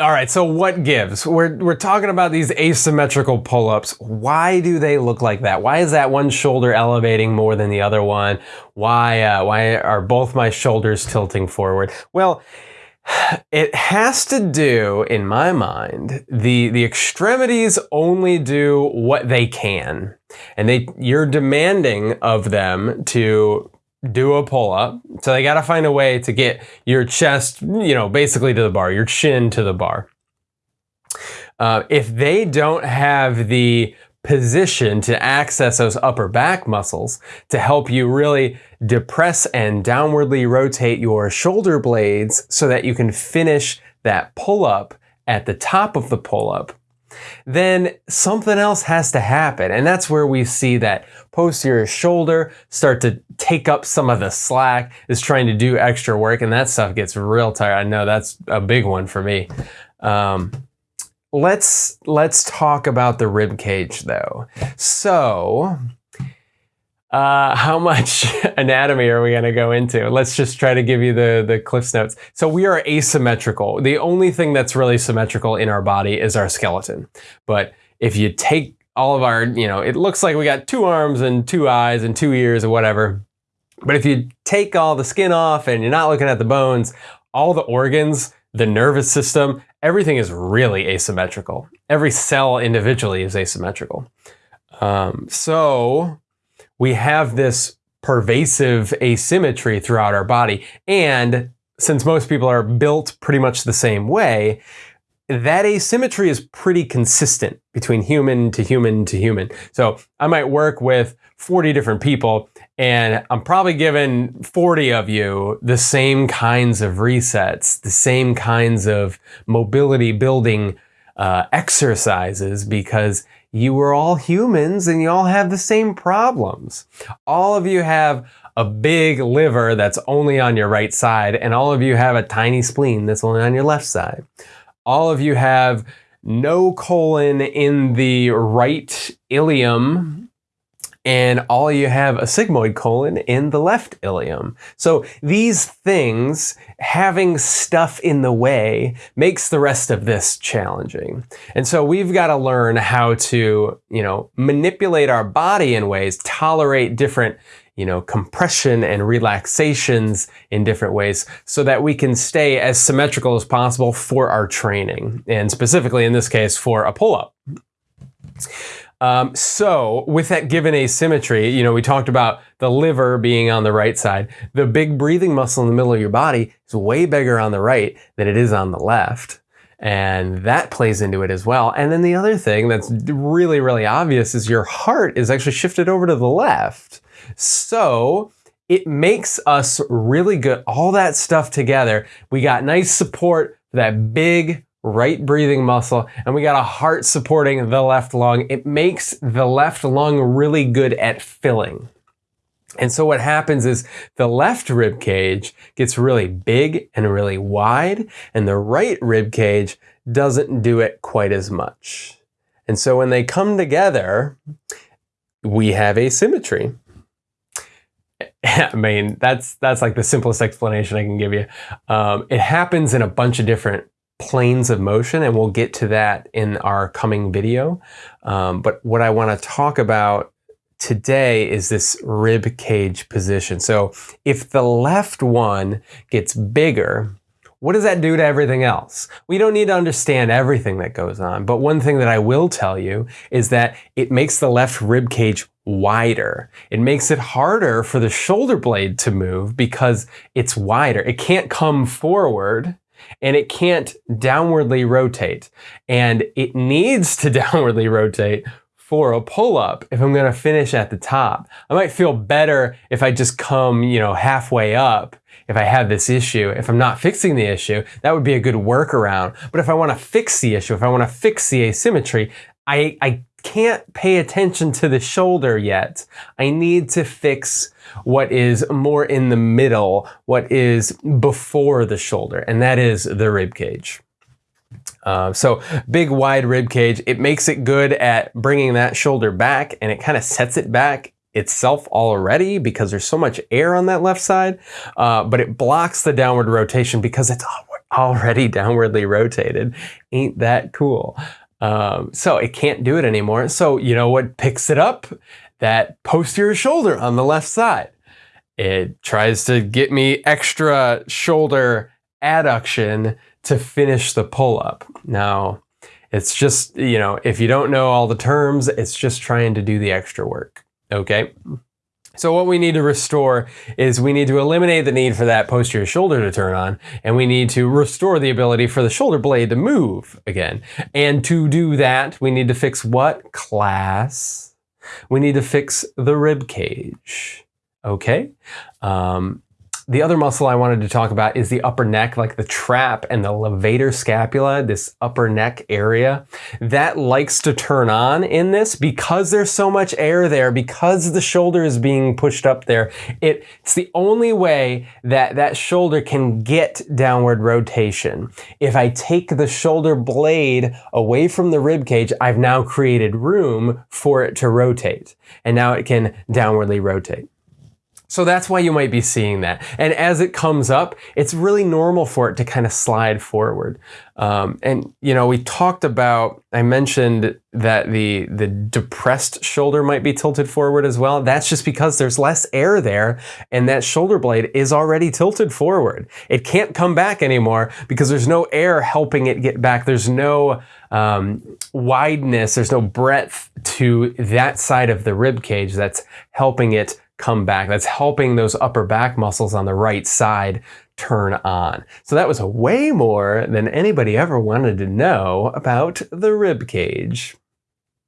All right, so what gives? We're, we're talking about these asymmetrical pull-ups. Why do they look like that? Why is that one shoulder elevating more than the other one? Why, uh, why are both my shoulders tilting forward? Well, it has to do, in my mind, the, the extremities only do what they can. And they, you're demanding of them to do a pull up. So they got to find a way to get your chest, you know, basically to the bar, your chin to the bar. Uh, if they don't have the position to access those upper back muscles to help you really depress and downwardly rotate your shoulder blades so that you can finish that pull up at the top of the pull up, then something else has to happen. And that's where we see that posterior shoulder start to take up some of the slack, is trying to do extra work, and that stuff gets real tired. I know that's a big one for me. Um, let's let's talk about the rib cage though. So uh, how much anatomy are we going to go into? Let's just try to give you the, the Cliff's Notes. So we are asymmetrical. The only thing that's really symmetrical in our body is our skeleton. But if you take all of our, you know, it looks like we got two arms and two eyes and two ears or whatever. But if you take all the skin off and you're not looking at the bones, all the organs, the nervous system, everything is really asymmetrical. Every cell individually is asymmetrical. Um, so we have this pervasive asymmetry throughout our body. And since most people are built pretty much the same way, that asymmetry is pretty consistent between human to human to human. So I might work with 40 different people and I'm probably giving 40 of you the same kinds of resets, the same kinds of mobility building uh, exercises because you are all humans and you all have the same problems. All of you have a big liver that's only on your right side, and all of you have a tiny spleen that's only on your left side. All of you have no colon in the right ilium mm-hmm. And all you have a sigmoid colon in the left ilium. So these things, having stuff in the way, makes the rest of this challenging. And so we've got to learn how to, you know, manipulate our body in ways, tolerate different you know, compression and relaxations in different ways so that we can stay as symmetrical as possible for our training. And specifically in this case, for a pull-up. Um, so with that given asymmetry, you know, we talked about the liver being on the right side. The big breathing muscle in the middle of your body is way bigger on the right than it is on the left. And that plays into it as well. And then the other thing that's really, really obvious is your heart is actually shifted over to the left. So it makes us really good. All that stuff together, we got nice support for that big right breathing muscle, and we got a heart supporting the left lung. It makes the left lung really good at filling. And so what happens is the left rib cage gets really big and really wide, and the right rib cage doesn't do it quite as much. And so when they come together, we have asymmetry. I mean, that's that's like the simplest explanation I can give you. Um, it happens in a bunch of different planes of motion, and we'll get to that in our coming video. Um, but what I want to talk about today is this rib cage position. So if the left one gets bigger, what does that do to everything else? We don't need to understand everything that goes on, but one thing that I will tell you is that it makes the left rib cage wider. It makes it harder for the shoulder blade to move because it's wider. It can't come forward and it can't downwardly rotate. And it needs to downwardly rotate for a pull-up if I'm gonna finish at the top. I might feel better if I just come, you know, halfway up if I have this issue. If I'm not fixing the issue, that would be a good workaround. But if I wanna fix the issue, if I wanna fix the asymmetry, I, I can't pay attention to the shoulder yet. I need to fix what is more in the middle, what is before the shoulder, and that is the rib cage. Uh, so big wide rib cage, it makes it good at bringing that shoulder back and it kind of sets it back itself already because there's so much air on that left side, uh, but it blocks the downward rotation because it's already downwardly rotated. Ain't that cool? Um, so it can't do it anymore. So you know what picks it up? That posterior shoulder on the left side. It tries to get me extra shoulder adduction to finish the pull up. Now, it's just, you know, if you don't know all the terms, it's just trying to do the extra work. Okay. So what we need to restore is we need to eliminate the need for that posterior shoulder to turn on, and we need to restore the ability for the shoulder blade to move again. And to do that, we need to fix what? Class. We need to fix the rib cage. Okay. Um, the other muscle I wanted to talk about is the upper neck, like the trap and the levator scapula, this upper neck area. That likes to turn on in this because there's so much air there, because the shoulder is being pushed up there. It, it's the only way that that shoulder can get downward rotation. If I take the shoulder blade away from the rib cage, I've now created room for it to rotate. And now it can downwardly rotate. So that's why you might be seeing that. And as it comes up, it's really normal for it to kind of slide forward. Um, and, you know, we talked about, I mentioned that the, the depressed shoulder might be tilted forward as well. That's just because there's less air there and that shoulder blade is already tilted forward. It can't come back anymore because there's no air helping it get back. There's no um, wideness, there's no breadth to that side of the rib cage that's helping it come back. That's helping those upper back muscles on the right side turn on. So that was way more than anybody ever wanted to know about the rib cage.